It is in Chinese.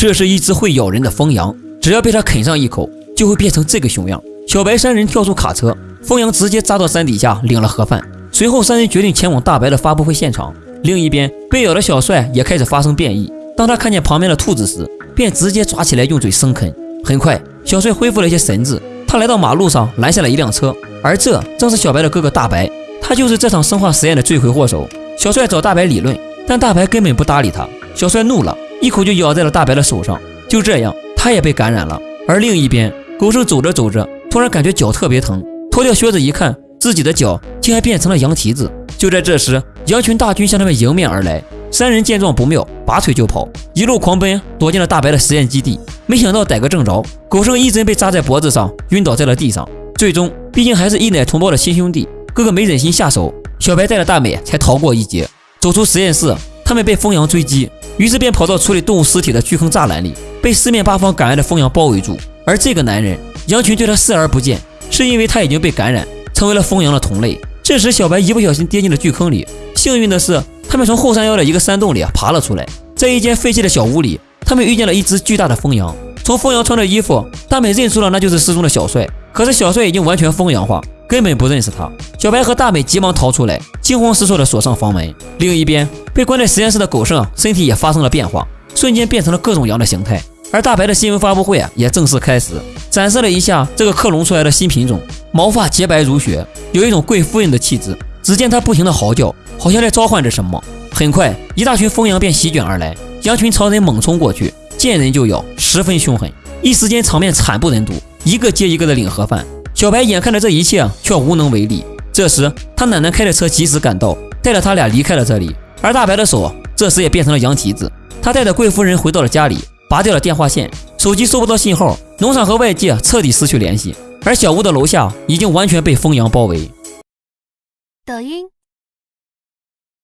这是一只会咬人的疯羊，只要被它啃上一口，就会变成这个熊样。小白三人跳出卡车，疯羊直接扎到山底下领了盒饭。随后，三人决定前往大白的发布会现场。另一边，被咬的小帅也开始发生变异。当他看见旁边的兔子时，便直接抓起来用嘴生啃。很快，小帅恢复了一些神智。他来到马路上拦下了一辆车，而这正是小白的哥哥大白，他就是这场生化实验的罪魁祸首。小帅找大白理论，但大白根本不搭理他。小帅怒了，一口就咬在了大白的手上。就这样，他也被感染了。而另一边，狗剩走着走着，突然感觉脚特别疼，脱掉靴子一看，自己的脚竟然变成了羊蹄子。就在这时，羊群大军向他们迎面而来。三人见状不妙，拔腿就跑，一路狂奔，躲进了大白的实验基地。没想到逮个正着，狗剩一针被扎在脖子上，晕倒在了地上。最终，毕竟还是一奶同胞的亲兄弟，哥哥没忍心下手，小白带着大美才逃过一劫。走出实验室，他们被疯羊追击，于是便跑到处理动物尸体的巨坑栅栏里，被四面八方赶来的疯羊包围住。而这个男人，羊群对他视而不见，是因为他已经被感染，成为了疯羊的同类。这时，小白一不小心跌进了巨坑里，幸运的是。他们从后山腰的一个山洞里爬了出来，在一间废弃的小屋里，他们遇见了一只巨大的疯羊。从疯羊穿的衣服，大美认出了那就是失踪的小帅。可是小帅已经完全疯羊化，根本不认识他。小白和大美急忙逃出来，惊慌失措地锁上房门。另一边，被关在实验室的狗剩身体也发生了变化，瞬间变成了各种羊的形态。而大白的新闻发布会啊，也正式开始，展示了一下这个克隆出来的新品种，毛发洁白如雪，有一种贵夫人的气质。只见他不停地嚎叫。好像在召唤着什么。很快，一大群疯羊便席卷而来，羊群朝人猛冲过去，见人就咬，十分凶狠。一时间场面惨不忍睹，一个接一个的领盒饭。小白眼看着这一切，却无能为力。这时，他奶奶开着车及时赶到，带着他俩离开了这里。而大白的手这时也变成了羊蹄子。他带着贵夫人回到了家里，拔掉了电话线，手机收不到信号，农场和外界彻底失去联系。而小屋的楼下已经完全被疯羊包围。抖音。